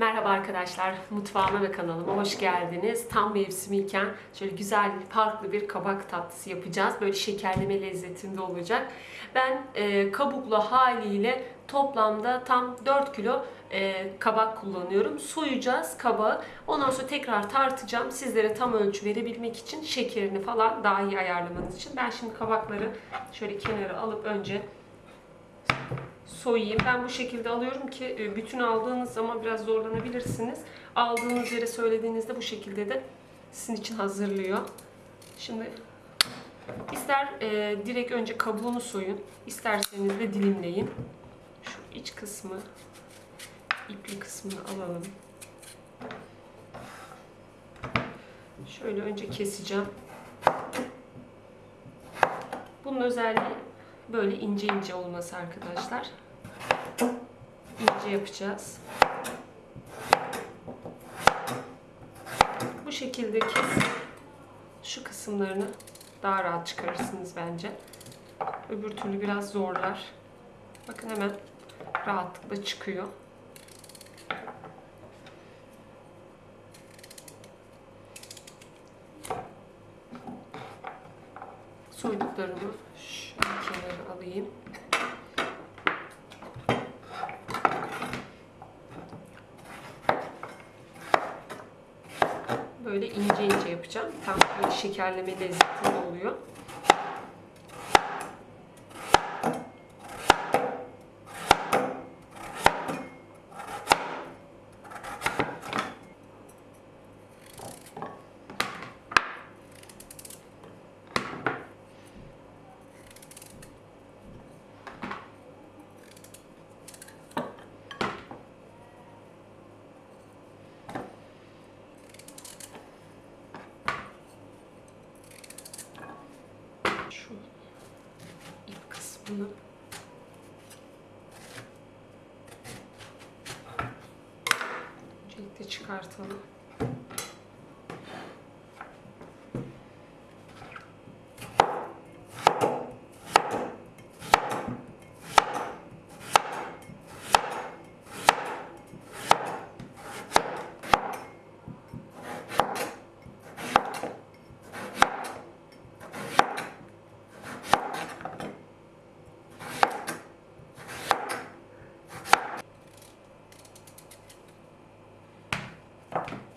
Merhaba arkadaşlar, mutfağıma ve kanalıma hoş geldiniz. Tam mevsimiyken şöyle güzel, farklı bir kabak tatlısı yapacağız. Böyle şekerleme lezzetinde olacak. Ben e, kabuklu haliyle toplamda tam 4 kilo e, kabak kullanıyorum. Soyacağız kabağı. Ondan sonra tekrar tartacağım. Sizlere tam ölçü verebilmek için şekerini falan daha iyi ayarlamanız için. Ben şimdi kabakları şöyle kenara alıp önce soyayım. Ben bu şekilde alıyorum ki e, bütün aldığınız zaman biraz zorlanabilirsiniz. Aldığınız yere söylediğinizde bu şekilde de sizin için hazırlıyor. Şimdi ister e, direkt önce kabuğunu soyun, isterseniz de dilimleyin. Şu iç kısmı, ipli kısmını alalım. Şöyle önce keseceğim. Bunun özelliği böyle ince ince olması arkadaşlar. İnce yapacağız. Bu şekilde kes. Şu kısımlarını daha rahat çıkarırsınız bence. Öbür türlü biraz zorlar. Bakın hemen rahatlıkla çıkıyor. Soyduklarımı şöyle kenara alayım. Böyle ince ince yapacağım. Tam böyle şekerleme lezzetinde oluyor. Şu kısmını öncelikle çıkartalım. 됐다.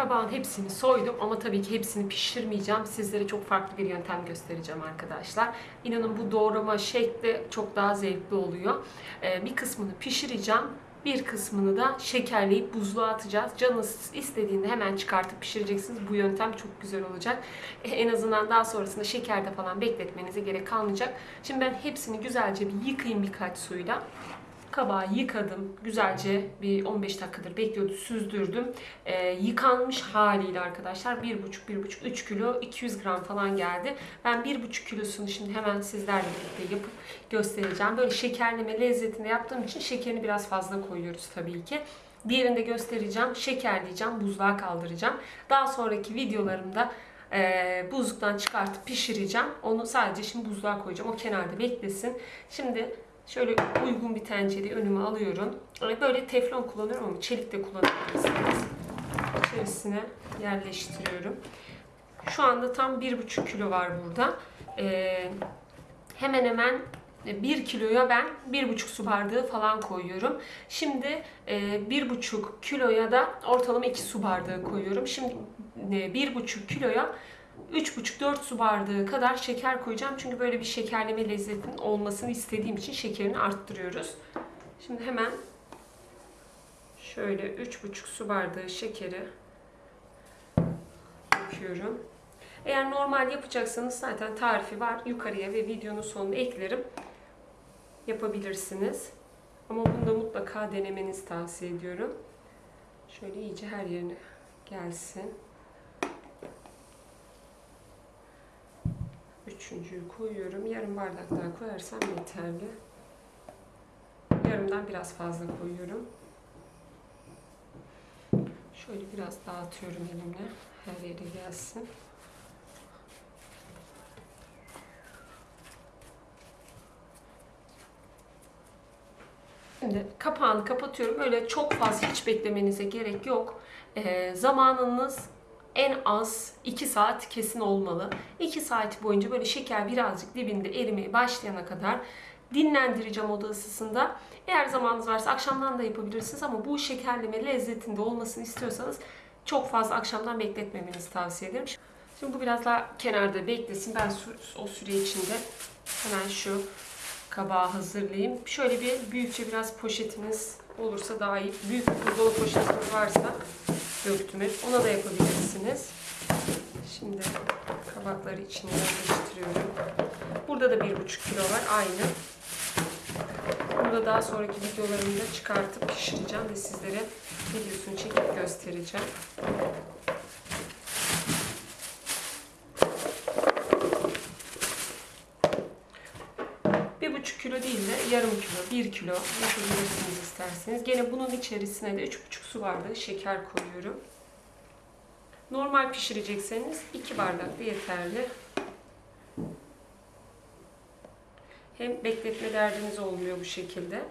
Kabağın hepsini soydum ama tabii ki hepsini pişirmeyeceğim. Sizlere çok farklı bir yöntem göstereceğim arkadaşlar. İnanın bu doğrama şekli çok daha zevkli oluyor. Ee, bir kısmını pişireceğim. Bir kısmını da şekerleyip buzluğa atacağız. Canınız istediğinde hemen çıkartıp pişireceksiniz. Bu yöntem çok güzel olacak. Ee, En azından daha sonrasında şekerde falan bekletmenize gerek kalmayacak. Şimdi ben hepsini güzelce bir yıkayayım birkaç suyla. Kabağı yıkadım. Güzelce bir 15 dakikadır bekliyordu. Süzdürdüm. Ee, yıkanmış haliyle arkadaşlar 1,5-1,5-3 kilo 200 gram falan geldi. Ben 1,5 kilosunu şimdi hemen sizlerle birlikte yapıp göstereceğim. Böyle şekerleme lezzetinde yaptığım için şekerini biraz fazla koyuyoruz tabii ki. Diğerini de göstereceğim. Şekerleyeceğim. Buzluğa kaldıracağım. Daha sonraki videolarımda e, buzluktan çıkartıp pişireceğim. Onu sadece şimdi buzluğa koyacağım. O kenarda beklesin. Şimdi Şöyle uygun bir tencereyi önüme alıyorum. Böyle teflon kullanıyorum ama çelik de kullanabilirsiniz. İçerisine yerleştiriyorum. Şu anda tam 1,5 kilo var burada. Ee, hemen hemen 1 kiloya ben 1,5 su bardağı falan koyuyorum. Şimdi e, 1,5 kiloya da ortalama 2 su bardağı koyuyorum. Şimdi e, 1,5 kiloya 3,5-4 su bardağı kadar şeker koyacağım. Çünkü böyle bir şekerleme lezzetinin olmasını istediğim için şekerini arttırıyoruz. Şimdi hemen şöyle 3,5 su bardağı şekeri döküyorum. Eğer normal yapacaksanız zaten tarifi var. Yukarıya ve videonun sonuna eklerim. Yapabilirsiniz. Ama bunu da mutlaka denemenizi tavsiye ediyorum. Şöyle iyice her yerine gelsin. Üçüncüyü koyuyorum. Yarım bardak daha koyarsam yeterli. Yarımdan biraz fazla koyuyorum. Şöyle biraz dağıtıyorum elimle. Her yere gelsin. Şimdi kapağını kapatıyorum. Öyle çok fazla hiç beklemenize gerek yok. Ee, zamanınız en az 2 saat kesin olmalı. 2 saat boyunca böyle şeker birazcık dibinde erimeye başlayana kadar dinlendireceğim oda ısısında. Eğer zamanınız varsa akşamdan da yapabilirsiniz ama bu şekerleme lezzetinde olmasını istiyorsanız çok fazla akşamdan bekletmemenizi tavsiye ederim. Şimdi bu biraz daha kenarda beklesin. Ben o süre içinde hemen şu kabağı hazırlayayım. Şöyle bir büyükçe biraz poşetiniz olursa daha iyi. Büyük bir dolu poşetiniz varsa döktüm Ona da yapabilirsiniz. Şimdi kabakları içine yerleştiriyorum. Burada da bir buçuk kilo var. Aynı. Bunu da daha sonraki videolarımda çıkartıp pişireceğim ve sizlere videosunu çekip göstereceğim. Bir buçuk kilo değil de yarım kilo, bir kilo yapabilirsiniz isterseniz. Gene bunun içerisine de üç buçuk su bardağı şeker koyuyorum. Normal pişirecekseniz iki bardak da yeterli. Hem bekletme derdiniz olmuyor bu şekilde.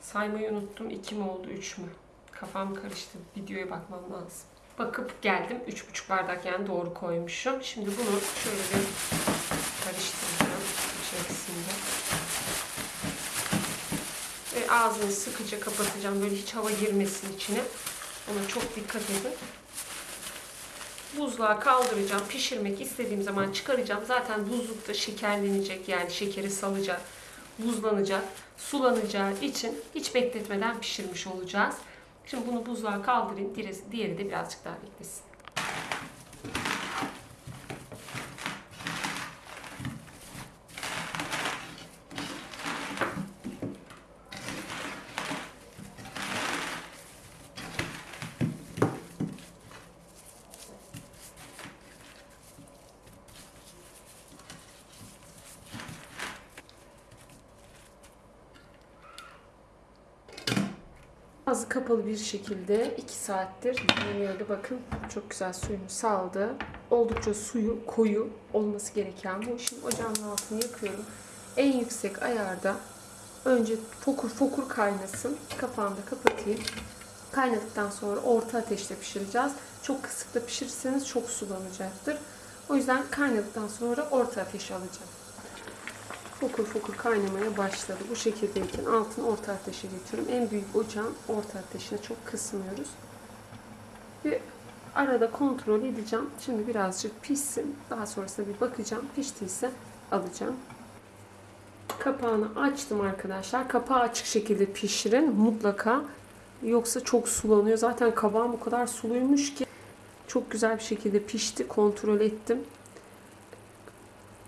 Saymayı unuttum. 2 mi oldu, 3 mü? Kafam karıştı. Videoya bakmam lazım. Bakıp geldim. 3,5 bardak yani doğru koymuşum. Şimdi bunu şöyle bir karıştıracağım içerisinde. Ve ağzını sıkıca kapatacağım. Böyle hiç hava girmesin içine. Ona çok dikkat edin. Buzluğa kaldıracağım. Pişirmek istediğim zaman çıkaracağım. Zaten buzlukta şekerlenecek. Yani şekeri salacak. Buzlanacak. Sulanacağı için hiç bekletmeden pişirmiş olacağız. Şimdi bunu buzluğa kaldırayım. Diğeri de birazcık daha beklesin. Ağzı kapalı bir şekilde 2 saattir dinleniyordu. Bakın çok güzel suyunu saldı. Oldukça suyu koyu olması gereken bu. Şimdi ocağın altını yakıyorum. En yüksek ayarda önce fokur fokur kaynasın. Kapağını da kapatayım. Kaynadıktan sonra orta ateşte pişireceğiz. Çok kısık da pişirirseniz çok sulanacaktır. O yüzden kaynadıktan sonra orta ateşe alacağım fokur fokur kaynamaya başladı. Bu şekildeyken altını orta ateşe getiriyorum. En büyük ocağın orta ateşine çok kısmıyoruz. Ve arada kontrol edeceğim. Şimdi birazcık pişsin. Daha sonrasında bir bakacağım. Piştiyse alacağım. Kapağını açtım arkadaşlar. Kapağı açık şekilde pişirin mutlaka. Yoksa çok sulanıyor. Zaten kabağım o kadar suluymuş ki çok güzel bir şekilde pişti. Kontrol ettim.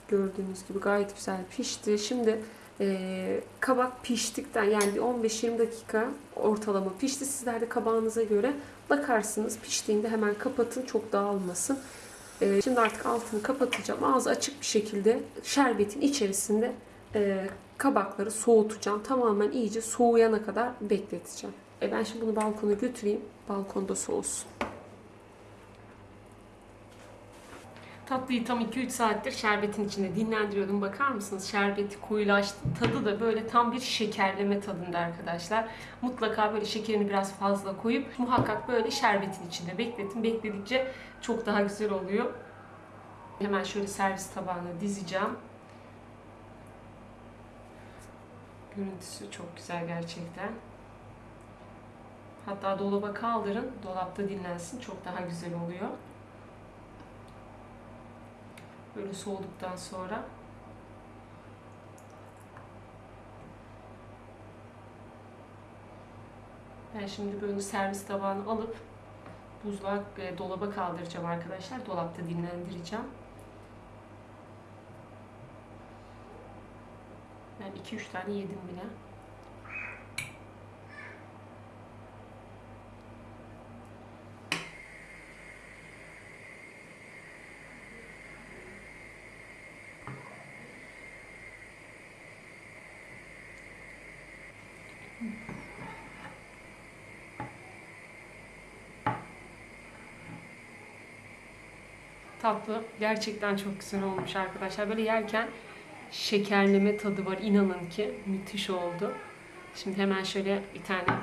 Gördüğünüz gibi gayet güzel pişti. Şimdi e, kabak piştikten yani bir 15-20 dakika ortalama pişti. Sizler de kabağınıza göre bakarsınız. Piştiğinde hemen kapatın çok dağılmasın. E, şimdi artık altını kapatacağım. Ağzı açık bir şekilde şerbetin içerisinde e, kabakları soğutacağım. Tamamen iyice soğuyana kadar bekleteceğim. E, ben şimdi bunu balkona götüreyim. Balkonda soğusun. Tatlıyı tam 2-3 saattir şerbetin içinde dinlendiriyordum. Bakar mısınız? Şerbeti koyulaştı. Tadı da böyle tam bir şekerleme tadında arkadaşlar. Mutlaka böyle şekerini biraz fazla koyup muhakkak böyle şerbetin içinde bekletin. Bekledikçe çok daha güzel oluyor. Hemen şöyle servis tabağına dizeceğim. Görüntüsü çok güzel gerçekten. Hatta dolaba kaldırın. Dolapta dinlensin. Çok daha güzel oluyor. Böyle soğuduktan sonra. Ben şimdi böyle servis tabağını alıp buzluğa e, dolaba kaldıracağım arkadaşlar. Dolapta dinlendireceğim. Ben 2-3 tane yedim bile. Tatlı gerçekten çok güzel olmuş arkadaşlar. Böyle yerken şekerleme tadı var. İnanın ki müthiş oldu. Şimdi hemen şöyle bir tane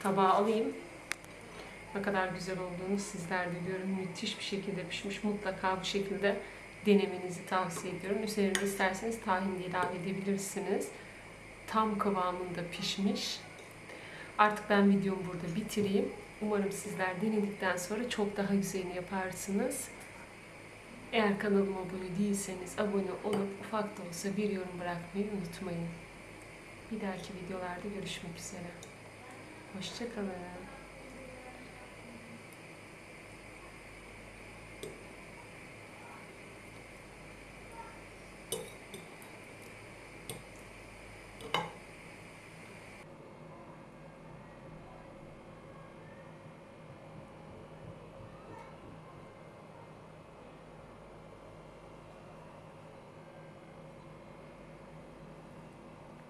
tabağa alayım. Ne kadar güzel olduğunu sizler de görün. Müthiş bir şekilde pişmiş. Mutlaka bu şekilde denemenizi tavsiye ediyorum. Üzerine isterseniz tahin de ilave edebilirsiniz. Tam kıvamında pişmiş. Artık ben videomu burada bitireyim. Umarım sizler denedikten sonra çok daha güzelini yaparsınız. Eğer kanalıma abone değilseniz abone olup ufak da olsa bir yorum bırakmayı unutmayın. Bir dahaki videolarda görüşmek üzere. Hoşçakalın.